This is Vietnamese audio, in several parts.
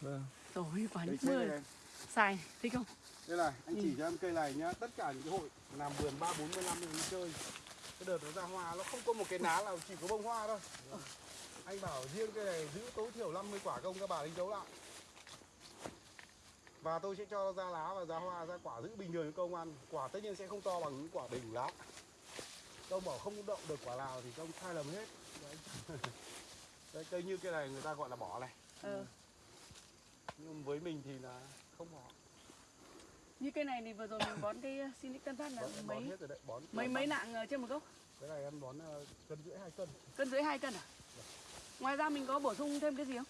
Vâng. Rồi quả nước mưa xài thích không? đây này, anh Ừ. chỉ cho em cây này nhá, tất cả những cái hội làm vườn 3 40 năm mình đi chơi. Cái đợt nó ra hoa nó không có một cái ná nào chỉ có bông hoa thôi. Anh bảo riêng cây này giữ tối thiểu 50 quả công các bà đánh dấu lại. Và tôi sẽ cho nó ra lá và ra hoa, ra quả giữ bình thường cho công ăn. Quả tất nhiên sẽ không to bằng những quả bình lá. Công bảo không động được quả nào thì công sai lầm hết. Đấy. Đấy, cây như cây này người ta gọi là bỏ này. Ờ. Nhưng với mình thì là không bỏ. Như cây này thì vừa rồi mình bón cái Sinic Tân Phát là Bón, bón mấy hết rồi đấy, bón. mấy mấy nặng ở trên một gốc? Cái này em bón ờ, cân rưỡi hai cân. Cân dưới 2 cân à? Ngoài ra mình có bổ sung thêm cái gì không?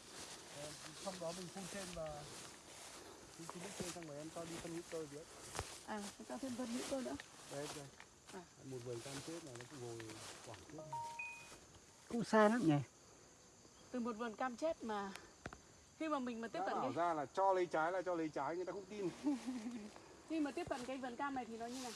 Ờ, Xong đó mình phun trên và phun nước trên xong rồi em cho đi phân hữu cơ dưới. À, ta thêm phân hữu cơ nữa. Đây đây. À. Một vườn cam chết này nó cũng ngồi quảng trước. Cũng xa lắm nhỉ. Từ một vườn cam chết mà khi mà mình mà tiếp Đã cận cái ra là cho lấy trái là cho lấy trái người ta không tin. khi mà tiếp cận cái vườn cam này thì nó như này.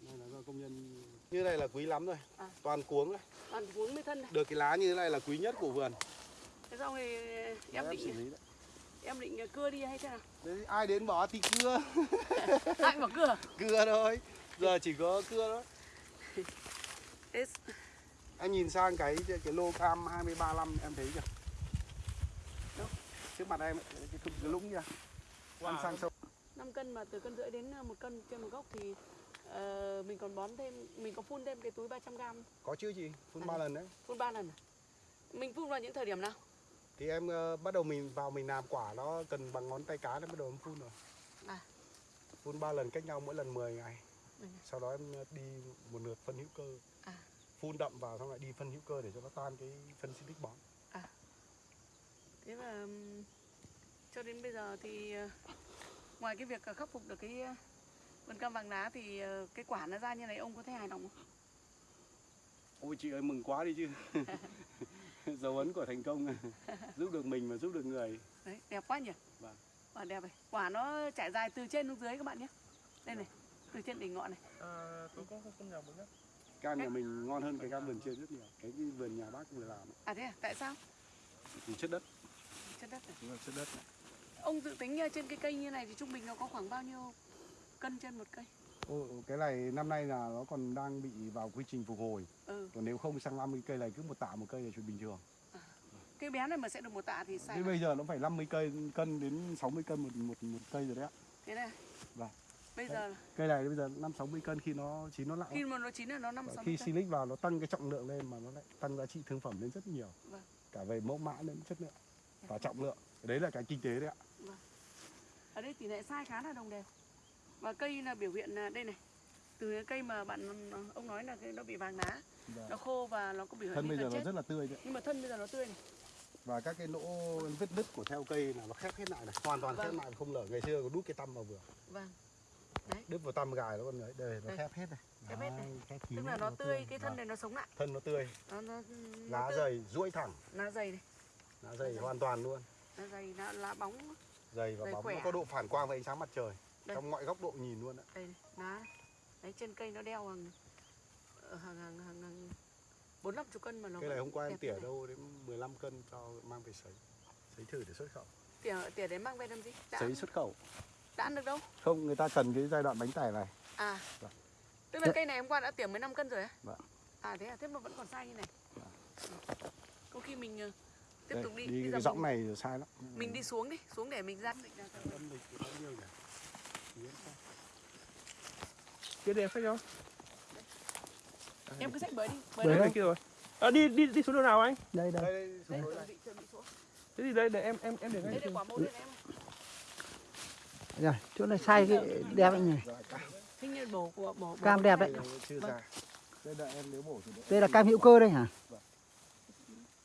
Đây là do công nhân như này là quý lắm rồi. À. Toàn cuống này. Toàn cuống mới thân này. Được cái lá như thế này là quý nhất của vườn. Thế xong thì Đấy, em xử định đấy. em định cưa đi hay thế nào? Đấy, ai đến bỏ thì cưa, Ai bảo cưa? cưa thôi. Giờ chỉ có cưa thôi. Em nhìn sang cái cái lô cam 235 em thấy chưa? Trước mặt em ấy, cái, cái, cái lũng kìa. Ăn sang sâu. 5 cân mà từ cân rưỡi đến ờ, một cân trên một gốc thì ờ, mình còn bón thêm mình có phun thêm cái túi 300 gram Có chưa chị? Phun À. 3 lần đấy. phun 3 lần à? mình phun vào những thời điểm nào Thì em ờ, bắt đầu mình vào mình làm quả nó cần bằng ngón tay cái nó bắt đầu em phun rồi. À. Phun 3 lần cách nhau mỗi lần 10 ngày. Ừ. Sau đó em đi một lượt phân hữu cơ. À. Phun đậm vào xong lại đi phân hữu cơ để cho nó tan cái phân xịt bón. thế mà cho đến bây giờ thì ờ, ngoài cái việc ờ, khắc phục được cái ờ, vườn cam vàng lá thì cái quả nó ra như này ông có thấy hài lòng không Ôi chị ơi mừng quá đi chứ. Dấu ấn của thành công giúp được mình mà giúp được người. đấy đẹp quá nhỉ Vâng. quả đẹp này quả nó trải dài từ trên xuống dưới các bạn nhé đây này từ trên đỉnh ngọn này À, tôi có con nhỏ một nhá. Cam nhà mình ngon hơn cái cam vườn trên rất nhiều. Cái vườn nhà bác vừa làm ấy, à thế à tại sao thì chất đất, chất đất đúng là chất đất. này. ông dự tính ờ, trên cái cây như này thì trung bình nó có khoảng bao nhiêu cân trên một cây Ô, cái này năm nay là nó còn đang bị vào quy trình phục hồi. ừ Còn nếu không sang 50 cây này cứ một tạ một cây là chuyện bình thường. cái bé này mà sẽ được một tạ thì sai Thế bây giờ nó phải 50 cây cân đến 60 cân một một một cây rồi đấy ạ. thế này Vâng. Bây giờ Cây này bây giờ 5 60 cân khi nó chín nó nặng. khi mà nó chín là nó năm Và sáu khi cân silic vào nó tăng cái trọng lượng lên mà nó lại tăng giá trị thương phẩm lên rất nhiều. Vâng. Cả về mẫu mã lẫn chất lượng và trọng lượng. Đấy là cái kinh tế đấy ạ. ở đây tỷ lệ sai khá là đồng đều và cây là biểu hiện là đây này từ cái cây mà bạn ông nói là cái nó bị vàng lá nó khô và nó có biểu hiện Thân bây giờ nó chết rất là tươi đấy. nhưng mà thân bây giờ nó tươi này Và các cái lỗ vết nứt của theo cây là nó khép hết lại này, hoàn toàn khép Vâng. lại không lở. Ngày xưa có đút cái tăm vào vừa. vâng Đứt vào tăm gài nó còn đấy, đây nó khép hết này. Khép hết này. Đấy, khép kín tức là nó tươi cái thân này nó sống lại. Thân nó tươi, nó nó, nó lá tươi. dày, duỗi thẳng, lá dày này. Lá dày hoàn toàn luôn. lá dày lá, lá bóng. Dày và Dày bóng. khỏe. nó có độ phản quang với ánh sáng mặt trời. Đây. trong mọi góc độ nhìn luôn ạ. Đây lá. Đấy trên cây nó đeo hàng ờ, hàng hàng hàng, hàng bốn năm chục cân mà nó cái này hôm qua em tỉa đâu đến 15 cân cho mang về sấy. Sấy thử để xuất khẩu. Tỉa tỉa đến mang về làm gì? Đã, sấy xuất khẩu đã ăn được đâu không người ta cần cái giai đoạn bánh tải này à Vâng. tức là cây này hôm qua đã tỉa 15 cân rồi á Vâng. à thế à thế mà vẫn còn sai như này có khi mình ờ, tiếp Đây, tục đi, đi giờ cái giọng mình, này sai lắm mình đi xuống đi xuống để mình ra. Kia đẹp phải không? em cứ xách bới đi Bới bới này kia rồi. À, đi đi đi xuống đường nào anh? đây đây đây đây bị xuống Thế thì đây để em em em để ngay. đấy để quả mẫu đây cái đây Vâng. ra đây đợi em nếu bổ thì đợi đây là em cam hữu cơ đây hả?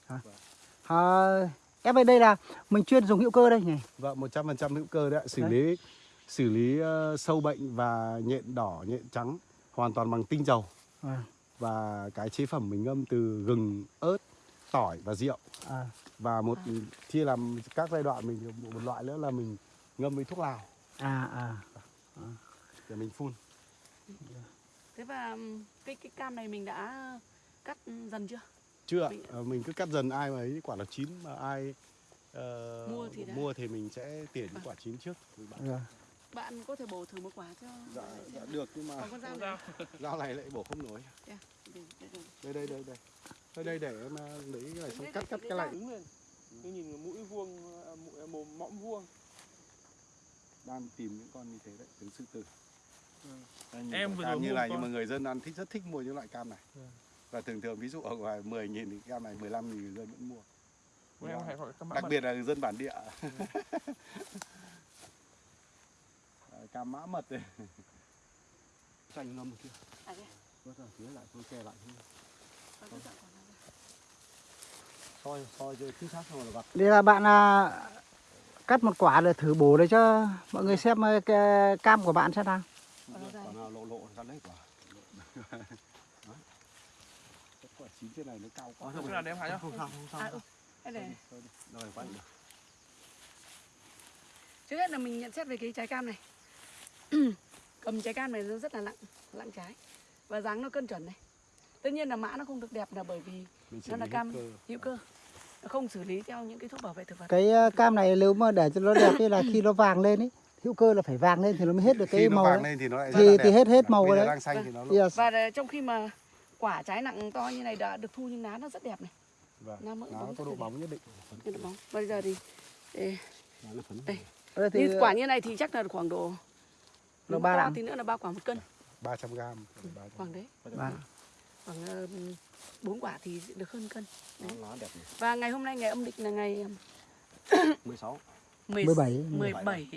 Hả? À, em ơi đây là mình chuyên dùng hữu cơ đây nhỉ? Vâng, 100% hữu cơ đấy ạ, xử Đấy. lý xử lý ờ, sâu bệnh và nhện đỏ, nhện trắng hoàn toàn bằng tinh dầu. à, Và cái chế phẩm mình ngâm từ gừng, ớt, tỏi và rượu. à, Và một chia làm các giai đoạn mình một loại nữa là mình ngâm với thuốc lào à, à. để mình phun. thế và cái cái cam này mình đã cắt dần chưa? Chưa Mình- Ờ, mình cứ cắt dần ai mà ấy quả nào chín mà ai ờ, Mua thì đã. mua thì mình sẽ tỉa những quả chín trước. Rồi. bạn có thể bổ thử một quả cho dạ, bạn dạ được nhưng mà còn con dao dao. dao này lại bổ không nổi. Đây, đây, đây, đây. đây đây. Đây đây để em ờ, lấy cái này xong cắt cắt cái này. đứng lên tôi nhìn mũi vuông à, mũi, mồm mõm vuông đang tìm những con như thế đấy tứ sư tử. Ừ. Em vừa cam như này một nhưng mà con. người dân ăn thích rất thích mua những loại cam này. Ừ. và thường thường ví dụ ở ngoài 10 nghìn thì cam này 15 nghìn người dân vẫn mua. Em hay gọi các đặc biệt là người dân bản địa. À, cam mã mật đây chanh ngâm kia. À. Vớt ra phía lại tôi kè lại Con ra. soi soi cho chính xác rồi là gặt Đây là bạn à, cắt một quả để thử bổ để cho mọi người xem ờ, cái cam của bạn xem nào. Quả nào lộ lộ gắn lấy quả Đó. Cái quả chín trên này nó cao quá nhá không sao không sao. Đây này. rồi quay được Trước hết là mình nhận xét về cái trái cam này Cầm trái cam này nó rất là nặng Nặng trái Và dáng nó cân chuẩn này Tất nhiên là mã nó không được đẹp là bởi vì Nó là cam hữu cơ. Nó không xử lý theo những cái thuốc bảo vệ thực vật Cái ờ, cam này nếu mà để cho nó đẹp ấy là khi nó vàng lên ấy, hữu cơ là phải vàng lên thì nó mới hết được khi cái nó màu vàng đấy. lên thì nó lại Thì- thì đẹp. hết- hết màu giờ đấy. đang xanh thì nó Yes. Và ờ, trong khi mà quả trái nặng to như này đã được thu nhưng lá nó rất đẹp này vâng. Nó bóng có độ bóng nhất định độ bóng Bây giờ thì nó Đây. Đây thì như quả như này thì chắc là khoảng độ nếu ba lạng. tí nữa là ba quả một cân 300 gram khoảng đấy Vâng. khoảng bốn quả thì được hơn cân. Nó lá đẹp này và ngày hôm nay ngày âm lịch là ngày 16 10, 17. 17 17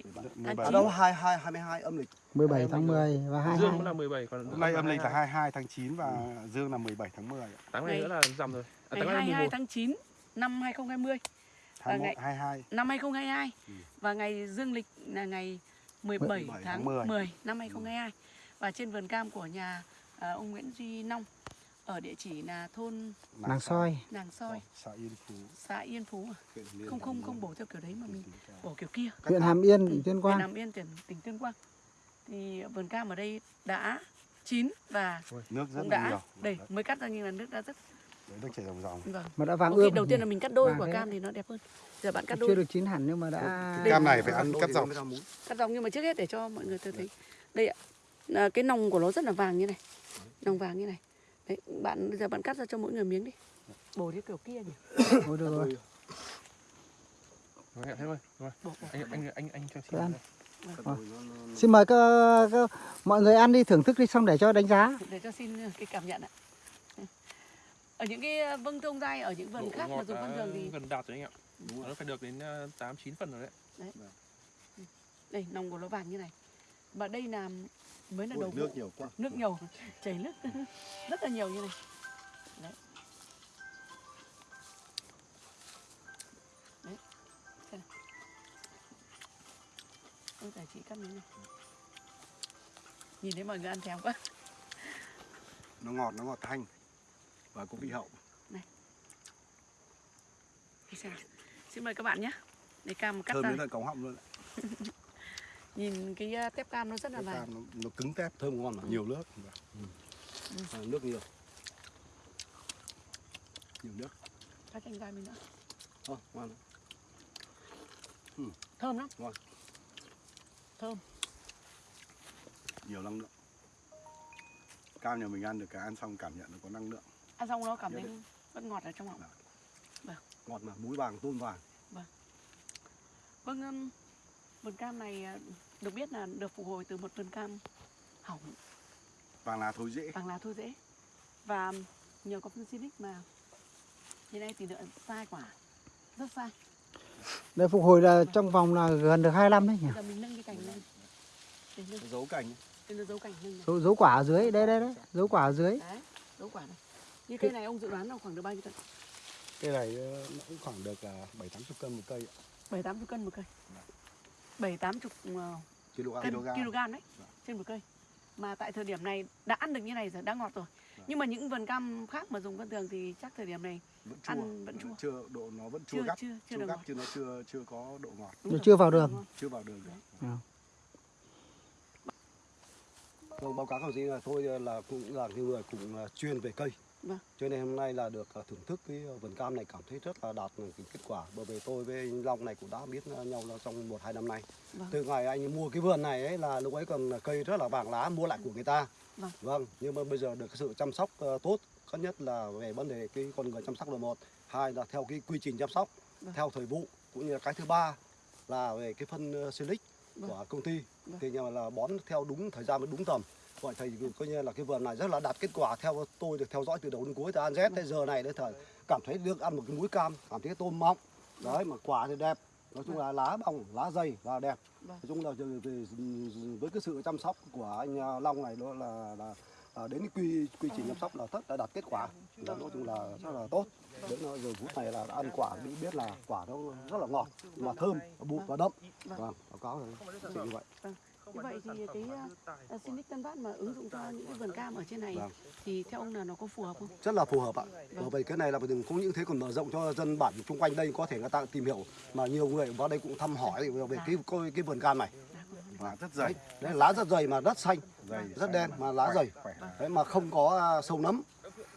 Tháng ở đâu? 22 22 âm lịch. 17 tháng 10 và Dương 22. cũng là 17 còn hôm nay âm lịch là 22 tháng 9 và dương là 17 tháng 10 tháng này Ngày- nữa là rằm rồi. À, ngày tháng này là 22 11 tháng 9 năm 2020 21 ngày- 22 năm 2022 Ừ. và ngày dương lịch là ngày 17 17 tháng tháng 10. 10 năm 2022 và trên vườn cam của nhà à, ông Nguyễn Duy Nông ở địa chỉ là thôn Nàng soi. Nàng Soi. Xã Yên Phú. Xã Yên Phú à? huyện không không Hàm không bổ theo kiểu đấy mà mình bổ kiểu kia. Huyện Hàm Yên, tỉnh Tuyên huyện Quang. Nam Yên tỉnh tỉnh Tuyên Quang. Thì vườn cam ở đây đã chín và nước rất cũng đã nhiều. đây mới cắt ra nhưng là nước đã rất đấy nước chảy ròng ròng. Vâng. Mà đã vàng khi ươm. đầu tiên là mình cắt đôi Vàng quả cam thì nó đẹp hơn. Giờ bạn cắt chưa đôi. được chín hẳn nhưng mà đã cam này phải ăn cắt dọc. Cắt dòng nhưng mà trước hết để cho mọi người tôi thấy. Đây ạ. Là cái nòng của nó rất là vàng như này. Nòng vàng như này đấy bạn bây giờ bạn cắt ra cho mỗi người miếng đi. Bổ theo kiểu kia nhỉ? Ôi được rồi. Thôi anh anh anh anh cho ăn. xin Xin mời các, các mọi người ăn đi thưởng thức đi xong để cho đánh giá. để cho xin cái cảm nhận ạ. Ở những cái vâng thông dai ở những vườn khác mà dùng phân đã thường thì gần đạt rồi anh ạ. Nó phải được đến ờ, tám chín phần rồi đấy. Đây nòng của nó vàng như này và đây là mới là đầu vụ. nước nhiều quá. Nước nhiều chảy nước. Rất là nhiều như này. Đấy. Đấy. Xem nào. ôi tài chị cắt miếng này. Nhìn thấy mọi người ăn thèm quá. Nó ngọt nó ngọt thanh. Và có vị hậu. Nào. xin mời các bạn nhé. Để cam cắt thơm ra. đến tận cống họng luôn nhìn cái uh, tép cam nó rất là Cái vàng. cam nó, nó cứng tép thơm ngon mà nhiều nước. À, nước nhiều. Nhiều nước. Cắt chanh gai mình nữa. Ờ, ngon thơm lắm. Ngon. thơm. Nhiều năng lượng. Cam nhà mình ăn được cả ăn xong cảm nhận nó có năng lượng. Ăn xong nó cảm thấy vẫn ngọt ở trong họng. Ngọt mà muối vàng tôm vàng. Vâng, um, vườn cam này à, được biết là được phục hồi từ một vườn cam hỏng vàng lá thối rễ vàng lá thôi dễ và nhờ có phân xinic mà hiện nay tỷ lệ sai quả rất sai. Để phục hồi là trong vòng là gần được 25 đấy nhỉ. Giờ mình nâng cái cành lên để nâng dấu cành để nó dấu cành nâng. Dấu, dấu quả ở dưới, đây đây đấy, dấu quả ở dưới. Đấy, dấu quả này. Như cây này ông dự đoán là khoảng được bao nhiêu cân? cây này ờ, nó cũng khoảng được là bảy tám chục cân một cây ạ. Bảy tám chục cân một cây. Bảy tám chục ờ, kg cân đấy Dạ. trên một cây. Mà tại thời điểm này đã ăn được như này rồi, đã ngọt rồi. Dạ. Nhưng mà những vườn cam khác mà dùng phân thường thì chắc thời điểm này vẫn chua ăn vẫn chua. chưa độ nó vẫn chua chưa gắt chưa chưa chua được gắt chứ nó chưa chưa có độ ngọt Nó rồi, chưa vào đường. được chưa vào đường được Dạ. Vâng, báo cáo các ông chí là tôi là cũng là người cũng là chuyên về cây Vâng. cho nên hôm nay là được ờ, thưởng thức cái vườn cam này cảm thấy rất là đạt cái kết quả bởi vì tôi với anh Long này cũng đã biết nhau là trong một hai năm nay Vâng. từ ngày anh mua cái vườn này ấy là lúc ấy còn cây rất là vàng lá mua lại của người ta Vâng. vâng nhưng mà bây giờ được cái sự chăm sóc ờ, tốt thứ nhất là về vấn đề cái con người chăm sóc là một hai là theo cái quy trình chăm sóc Vâng. theo thời vụ cũng như là cái thứ ba là về cái phân ờ, silic Vâng. của công ty Vâng. thì là bón theo đúng thời gian và đúng tầm vậy thì coi như là cái vườn này rất là đạt kết quả theo tôi được theo dõi từ đầu đến cuối. Từ ăn Z tới giờ này đến thời cảm thấy được ăn một cái múi cam cảm thấy cái tôm mọng. Đấy mà quả thì đẹp. Nói chung là lá bông lá dày và đẹp. Vâng. nói chung là với cái sự chăm sóc của anh à, Long này đó là là à, đến quy quy trình chăm sóc là rất là đạt kết quả. Nói chung là rất là tốt. Đến giờ phút này là đã ăn quả biết biết là quả nó rất là ngọt mà thơm và bụi và đậm. Vâng. vâng báo cáo là như vậy Như vậy thì cái uh, Sinic Tân Bát mà ứng dụng cho những cái vườn cam ở trên này Vâng. thì theo ông là nó có phù hợp không? rất là phù hợp ạ bởi vì cái này là có những thế còn mở rộng cho dân bản xung quanh đây có thể người ta tìm hiểu mà nhiều người vào đây cũng thăm hỏi về cái cái, cái vườn cam này Lá rất dày. đấy, lá rất dày mà rất xanh Dày, rất đen mà lá khỏe, dày khỏe. đấy mà không có à, sâu nấm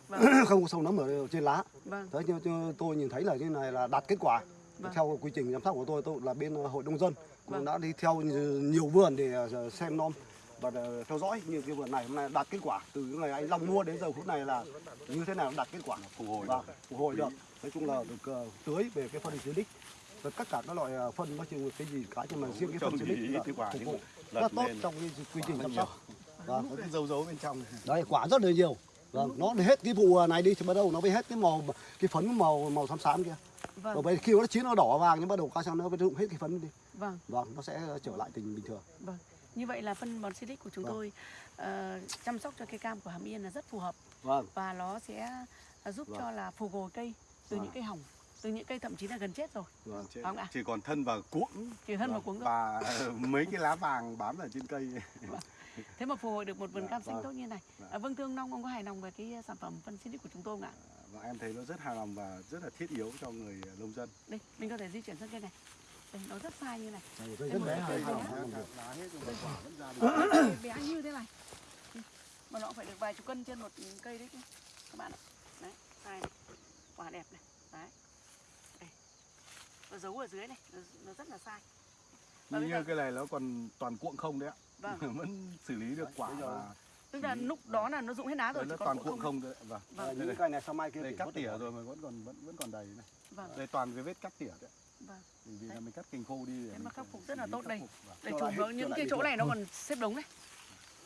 Vâng. không có sâu nấm ở trên lá Vâng. đấy tôi nhìn thấy là như này là đạt kết quả Vâng. theo quy trình giám sát của tôi tôi là bên ờ, hội nông dân cũng Vâng. đã đi theo nhiều vườn để ờ, xem nom và ờ, theo dõi như cái vườn này hôm nay đạt kết quả. Từ cái ngày anh Long mua đến giờ phút này là như thế nào đạt kết quả? Phục hồi vâng, phục hồi được. Nói chung là được tưới về cái phân silic và tất cả các loại phân nói chung cái gì cả nhưng mà riêng cái phân thì silic là kết quả phục vụ rất tốt trong cái quy trình chăm sóc vâng. có cái dấu dấu bên trong. đấy quả rất là nhiều. Vâng nó hết cái vụ này đi thì bắt đầu nó mới hết cái màu cái phấn màu màu xám xám kia Vâng. rồi bây khi nó chín nó đỏ vàng nhưng bắt đầu qua sang nó rụng hết cái phấn đi Vâng. vâng nó sẽ trở lại tình bình thường Vâng. Như vậy là phân bón Silic của chúng Vâng. tôi ờ, chăm sóc cho cây cam của Hàm Yên là rất phù hợp vâng và nó sẽ ờ, giúp Vâng. cho là phục hồi cây từ Vâng. những cây hỏng, từ những cây thậm chí là gần chết rồi. vâng Chỉ, Không ạ? chỉ còn thân và cuống Chỉ thân vào Vâng. cuống thôi. và mấy cái lá vàng bám ở trên cây. Thế mà phục hồi được một vườn Dạ, cam xanh vâng. tốt như này. Vâng. À, vâng thưa ông Long, ông có hài lòng về cái sản phẩm phân Silic của chúng tôi không ạ? Và em thấy nó rất hài lòng và rất là thiết yếu cho người nông dân. Đây, mình có thể di chuyển sang cây này. Đây, nó rất sai như này. Đây, rất bé hài lòng. Lá hết rồi quả vẫn ra được. bé như thế này mà nó phải được vài chục cân trên một cây đấy chứ các bạn ạ đấy sai này quả đẹp này đấy đây nó giấu ở dưới này nó, nó rất là sai Và Như giờ- cái này nó còn toàn cuộn không đấy ạ. vâng vẫn xử lý được quả và tức là lúc đó là nó rụng hết lá rồi nó toàn cuộn không đấy. Vâng. Vâng. Những cây này sau mai kia đây thì cắt có tỉa rồi mà vẫn còn vẫn vẫn còn đầy này. vâng Đây toàn cái vết cắt tỉa đấy. vâng Vì là Đấy. mình cắt cành khô đi để Thế mà khắc phục rất là tốt đây. Vâng. để vào cho những cái chỗ này nó còn xếp đống này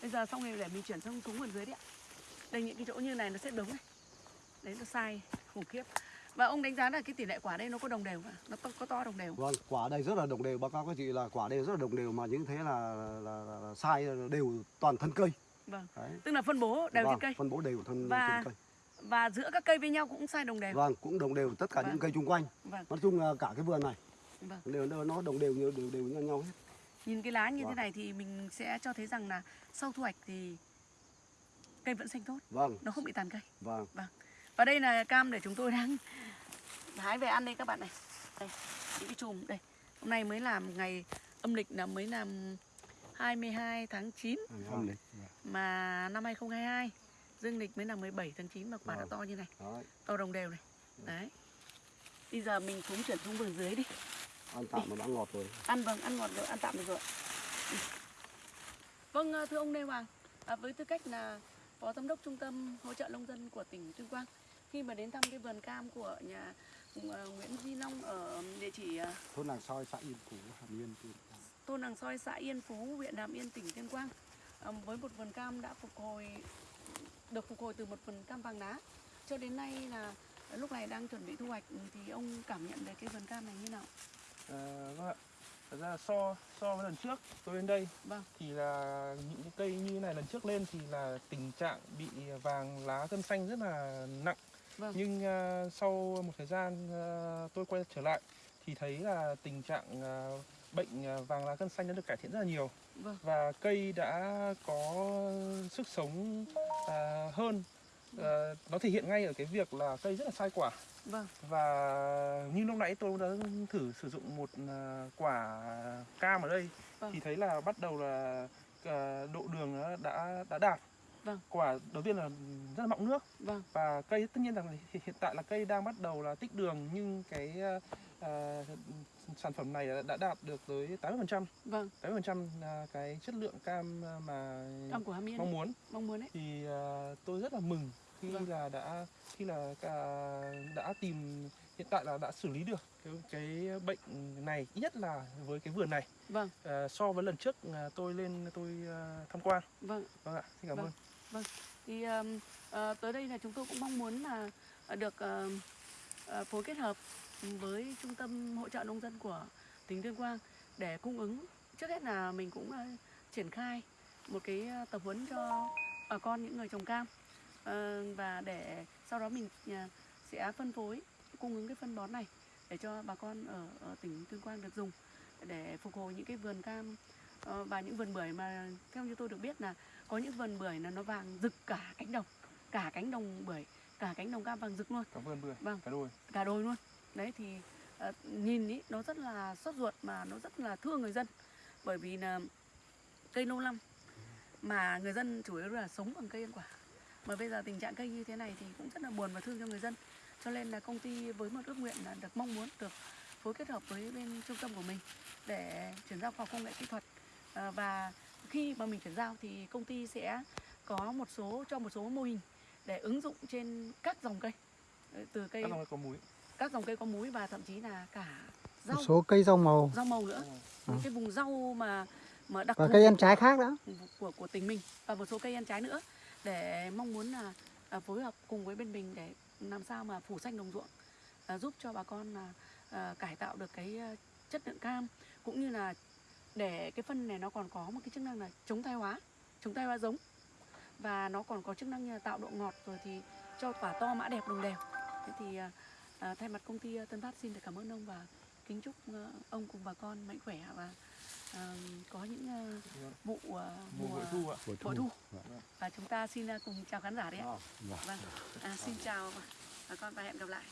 bây giờ xong rồi để mình chuyển sang xuống vườn dưới đấy ạ đây những cái chỗ như này nó xếp đống này đấy nó sai khủng khiếp và ông đánh giá là cái tỷ lệ quả đây nó có đồng đều không ạ? nó to, có to đồng đều vâng quả đây rất là đồng đều báo cáo các chị là quả đây rất là đồng đều mà những thế là là, là, là sai đều toàn thân cây vâng. Đấy. Tức là phân bố đều vâng, trên cây. phân bố đều thân Và trên cây. và giữa các cây với nhau cũng sai đồng đều. Vâng cũng đồng đều tất cả Vâng. những cây chung quanh. Vâng. Nói chung là cả cái vườn này vâng. đều nó đồng đều như đều đều như nhau hết. Nhìn cái lá như thế Vâng. này thì mình sẽ cho thấy rằng là sau thu hoạch thì cây vẫn xanh tốt. Vâng. Nó không bị tàn cây. Vâng. Và đây là cam để chúng tôi đang hái về ăn đây các bạn này. Đây những cái chùm. Đây. Hôm nay mới làm ngày âm lịch là mới làm 22 tháng 9 Không đấy. mà năm 2022 dương lịch mới là 17 tháng 9 mà quả đã Vâng. to như này. Đấy. To đồng đều này. Đấy. Bây giờ mình xuống chuyển xuống vườn dưới đi. Ăn tạm mà đã ngọt rồi. Ăn vâng ăn ngọt rồi ăn tạm được rồi vâng ờ, thưa ông Lê Hoàng à, với tư cách là phó giám đốc trung tâm hỗ trợ nông dân của tỉnh Tuyên Quang khi mà đến thăm cái vườn cam của nhà ờ, Nguyễn Duy Long ở địa chỉ ờ, thôn làng soi xã yên phú hàm yên Tuyên Quang. Thôn Làng Soi xã Yên Phú huyện Hàm Yên tỉnh Tuyên Quang với một vườn cam đã phục hồi được phục hồi từ một vườn cam vàng lá cho đến nay là lúc này đang chuẩn bị thu hoạch thì ông cảm nhận về cái vườn cam này như nào À, vâng ạ. Thật ra so so với lần trước tôi đến đây vâng thì là những cái cây như này lần trước lên thì là tình trạng bị vàng lá gân xanh rất là nặng. Vâng. Nhưng à, sau một thời gian à, tôi quay trở lại thì thấy là tình trạng à, bệnh à, vàng lá gân xanh đã được cải thiện rất là nhiều. Vâng. Và cây đã có sức sống à, hơn. À, nó thể hiện ngay ở cái việc là cây rất là sai quả. Vâng. Và như lúc nãy tôi đã thử sử dụng một à, quả cam ở đây Vâng. thì thấy là bắt đầu là à, độ đường đã đã đạt Vâng. quả đầu tiên là rất là mọng nước. Vâng. Và cây tất nhiên rằng là hiện tại là cây đang bắt đầu là tích đường nhưng cái ờ, ờ, sản phẩm này đã đạt được tới 80% vâng. 80% là cái chất lượng cam mà cam của mong muốn. Mong muốn đấy thì ờ, tôi rất là mừng khi Vâng. là đã khi là cả- đã tìm hiện tại là đã xử lý được cái, cái bệnh này ít nhất là với cái vườn này. Vâng. Ờ, so với lần trước ờ, tôi lên tôi ờ, tham quan. Vâng. Vâng ạ xin cảm Vâng. ơn vâng thì uh, uh, tới đây là chúng tôi cũng mong muốn là ờ, được uh, uh, phối kết hợp với trung tâm hỗ trợ nông dân của tỉnh Tuyên Quang để cung ứng. Trước hết là mình cũng uh, triển khai một cái tập huấn cho bà con những người trồng cam uh, và để sau đó mình uh, sẽ phân phối cung ứng cái phân bón này để cho bà con ở, ở tỉnh Tuyên Quang được dùng để phục hồi những cái vườn cam uh, và những vườn bưởi mà theo như tôi được biết là có những vườn bưởi là nó vàng rực cả cánh đồng cả cánh đồng bưởi cả cánh đồng cam vàng rực luôn. Cảm ơn bưởi Vâng. cả đôi cả đồi luôn. Đấy thì ờ, nhìn ý nó rất là sốt ruột mà nó rất là thương người dân. Bởi vì là cây lâu năm mà người dân chủ yếu là sống bằng cây ăn quả. Mà bây giờ tình trạng cây như thế này thì cũng rất là buồn và thương cho người dân. Cho nên là công ty với một ước nguyện là được mong muốn được phối kết hợp với bên trung tâm của mình để chuyển giao khoa học công nghệ kỹ thuật. Ờ, và khi mà mình chuyển giao thì công ty sẽ có một số cho một số mô hình để ứng dụng trên các dòng cây. Từ cây các dòng có múi. các dòng cây có múi và thậm chí là cả một rau. số cây rau màu. Rau màu nữa. Ừ. cái vùng rau mà mà đặc và cây ăn trái khác đó. của của tỉnh mình. Và một số cây ăn trái nữa để mong muốn là à, phối hợp cùng với bên mình để làm sao mà phủ xanh đồng ruộng à, giúp cho bà con là à, cải tạo được cái à, chất lượng cam cũng như là để cái phân này nó còn có một cái chức năng là chống thay hóa chống thay hóa giống và nó còn có chức năng như là tạo độ ngọt rồi thì cho quả to mã đẹp đồng đều thế thì à, à, thay mặt công ty à, Tân Phát xin được cảm ơn ông và kính chúc à, ông cùng bà con mạnh khỏe và à, có những Vâng. vụ à, mùa thu ạ thu Vâng. và chúng ta xin à, cùng chào khán giả đấy ạ Vâng. vâng à, xin chào bà con và hẹn gặp lại